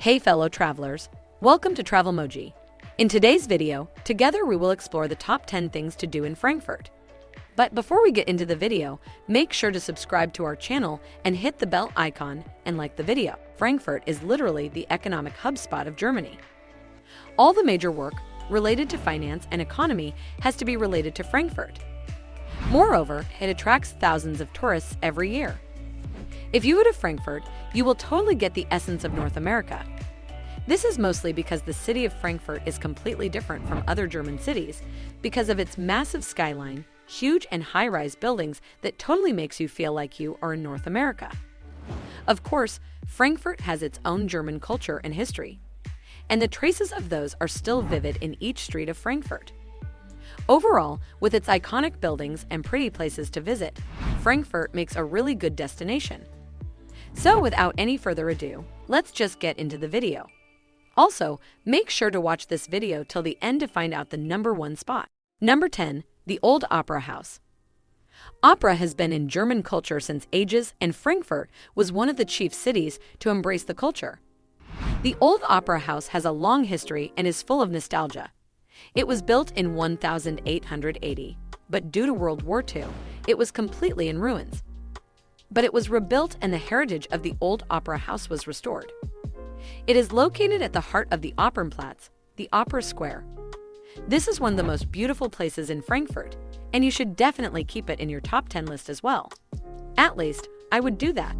Hey fellow travelers, welcome to Travelmoji. In today's video, together we will explore the top 10 things to do in Frankfurt. But before we get into the video, make sure to subscribe to our channel and hit the bell icon and like the video. Frankfurt is literally the economic hub spot of Germany. All the major work related to finance and economy has to be related to Frankfurt. Moreover, it attracts thousands of tourists every year. If you go to Frankfurt, you will totally get the essence of North America. This is mostly because the city of Frankfurt is completely different from other German cities because of its massive skyline, huge and high-rise buildings that totally makes you feel like you are in North America. Of course, Frankfurt has its own German culture and history, and the traces of those are still vivid in each street of Frankfurt. Overall, with its iconic buildings and pretty places to visit, Frankfurt makes a really good destination. So without any further ado, let's just get into the video. Also, make sure to watch this video till the end to find out the number one spot. Number 10. The Old Opera House. Opera has been in German culture since ages and Frankfurt was one of the chief cities to embrace the culture. The Old Opera House has a long history and is full of nostalgia. It was built in 1880, but due to World War II, it was completely in ruins. But it was rebuilt and the heritage of the old opera house was restored. It is located at the heart of the Opernplatz, the Opera Square. This is one of the most beautiful places in Frankfurt, and you should definitely keep it in your top 10 list as well. At least, I would do that.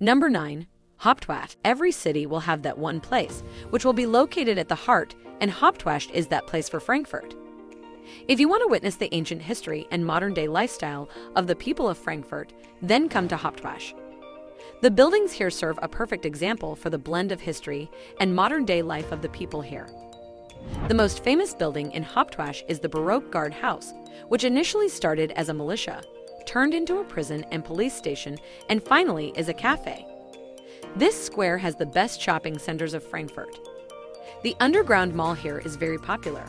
Number 9. Hauptwacht. Every city will have that one place, which will be located at the heart, and Hauptwacht is that place for Frankfurt. If you want to witness the ancient history and modern-day lifestyle of the people of Frankfurt, then come to Hauptwacht. The buildings here serve a perfect example for the blend of history and modern-day life of the people here. The most famous building in Hauptwacht is the Baroque Guard House, which initially started as a militia turned into a prison and police station, and finally is a cafe. This square has the best shopping centers of Frankfurt. The underground mall here is very popular.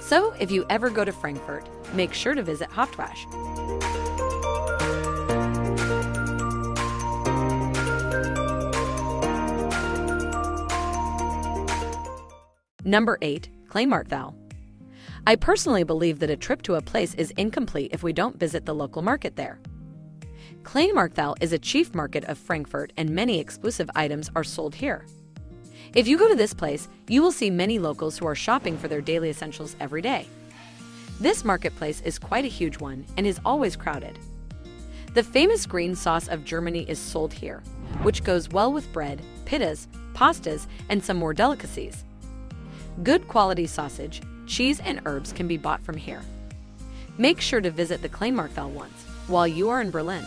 So if you ever go to Frankfurt, make sure to visit Hauptwacht. Number 8. Kleinmarkthalle I personally believe that a trip to a place is incomplete if we don't visit the local market there. Kleinmarkthalle is a chief market of Frankfurt and many exclusive items are sold here. If you go to this place, you will see many locals who are shopping for their daily essentials every day. This marketplace is quite a huge one and is always crowded. The famous green sauce of Germany is sold here, which goes well with bread, pittas, pastas, and some more delicacies. Good quality sausage, cheese and herbs can be bought from here. Make sure to visit the Kleinmarkthalle once while you are in Berlin.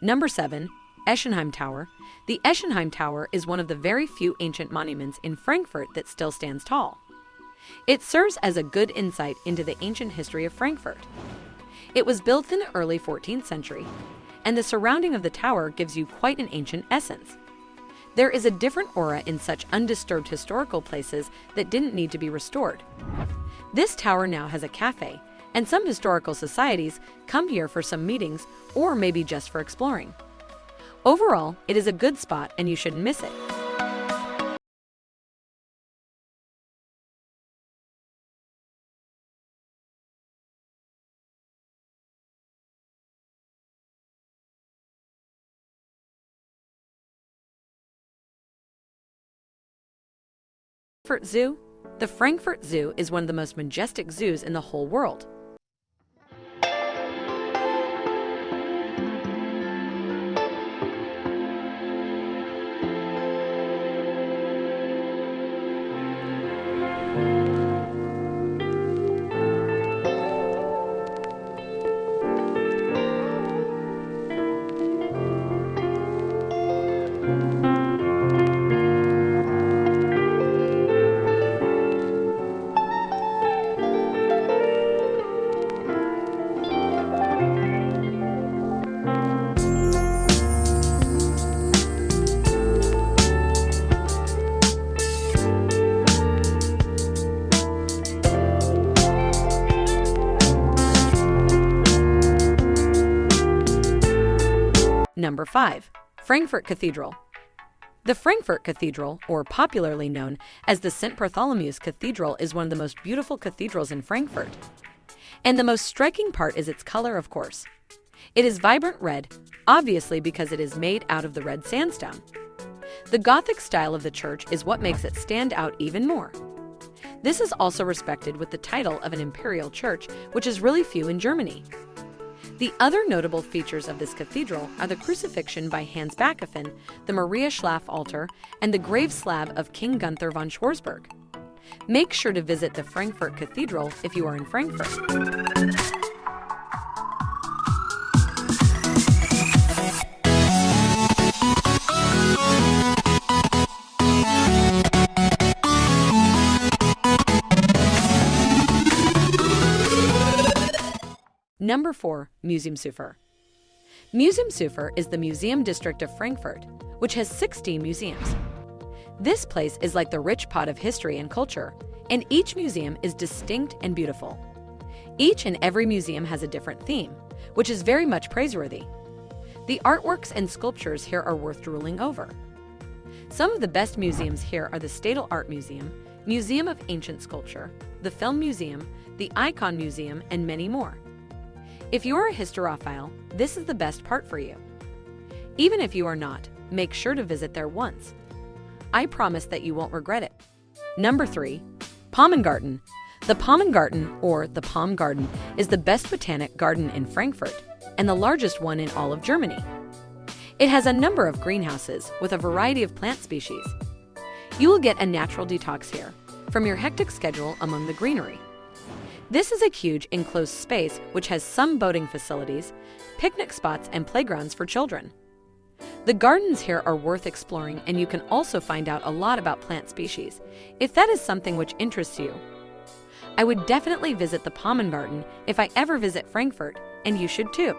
Number 7. Eschenheim Tower. The Eschenheim Tower is one of the very few ancient monuments in Frankfurt that still stands tall. It serves as a good insight into the ancient history of Frankfurt. It was built in the early 14th century, and the surrounding of the tower gives you quite an ancient essence. There is a different aura in such undisturbed historical places that didn't need to be restored. This tower now has a cafe, and some historical societies come here for some meetings or maybe just for exploring. Overall, it is a good spot and you shouldn't miss it. Frankfurt Zoo The Frankfurt Zoo is one of the most majestic zoos in the whole world. Number 5. Frankfurt Cathedral. The Frankfurt Cathedral, or popularly known as the St. Bartholomew's Cathedral, is one of the most beautiful cathedrals in Frankfurt. And the most striking part is its color, of course. It is vibrant red, obviously because it is made out of the red sandstone. The Gothic style of the church is what makes it stand out even more. This is also respected with the title of an imperial church, which is really few in Germany. The other notable features of this cathedral are the crucifixion by Hans Backofen, the Maria Schlaf altar, and the grave slab of King Gunther von Schwarzburg. Make sure to visit the Frankfurt Cathedral if you are in Frankfurt. Number 4. Museumsufer Museumsufer is the museum district of Frankfurt, which has 16 museums. This place is like the rich pot of history and culture, and each museum is distinct and beautiful. Each and every museum has a different theme, which is very much praiseworthy. The artworks and sculptures here are worth drooling over. Some of the best museums here are the Stadel Art Museum, Museum of Ancient Sculpture, the Film Museum, the Icon Museum, and many more. If you are a hysterophile, this is the best part for you. Even if you are not, make sure to visit there once. I promise that you won't regret it. Number 3. Palmengarten. The Palmengarten, or the Palm Garden, is the best botanic garden in Frankfurt and the largest one in all of Germany. It has a number of greenhouses with a variety of plant species. You will get a natural detox here from your hectic schedule among the greenery. This is a huge enclosed space which has some boating facilities, picnic spots, and playgrounds for children. The gardens here are worth exploring and you can also find out a lot about plant species, if that is something which interests you. I would definitely visit the Palmengarten if I ever visit Frankfurt, and you should too.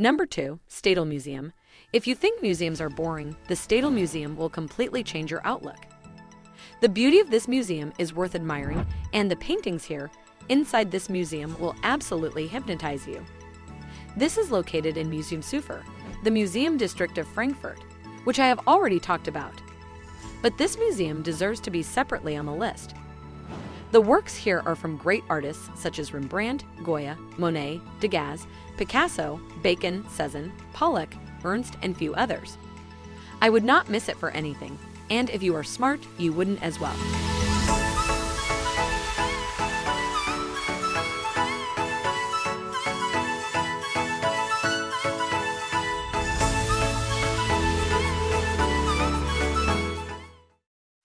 Number 2. Stadel Museum. If you think museums are boring, the Stadel Museum will completely change your outlook. The beauty of this museum is worth admiring, and the paintings here, inside this museum, will absolutely hypnotize you. This is located in Museumsufer, the museum district of Frankfurt, which I have already talked about. But this museum deserves to be separately on the list. The works here are from great artists such as Rembrandt, Goya, Monet, Degas, Picasso, Bacon, Cezanne, Pollock, Ernst, and few others. I would not miss it for anything, and if you are smart, you wouldn't as well.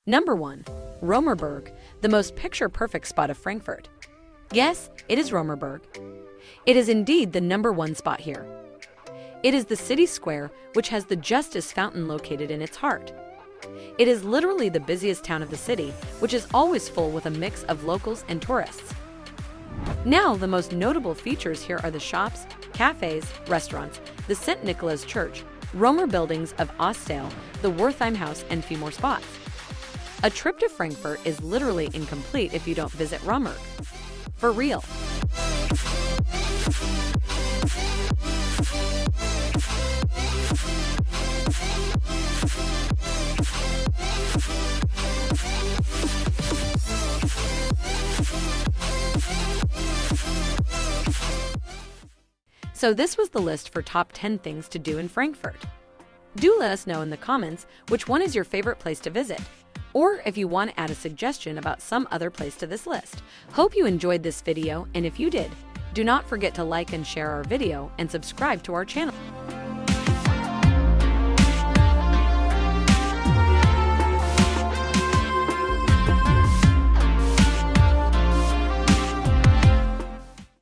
Number 1. Römerberg, the most picture-perfect spot of Frankfurt. Yes, it is Römerberg. It is indeed the number one spot here. It is the city square which has the Justice Fountain located in its heart. It is literally the busiest town of the city, which is always full with a mix of locals and tourists. Now, the most notable features here are the shops, cafes, restaurants, the St. Nicholas Church, Römer buildings of Ostal, the Wertheim House, and few more spots. A trip to Frankfurt is literally incomplete if you don't visit Römer. For real. So this was the list for top 10 things to do in Frankfurt. Do let us know in the comments which one is your favorite place to visit, or if you want to add a suggestion about some other place to this list. Hope you enjoyed this video, and if you did, do not forget to like and share our video and subscribe to our channel.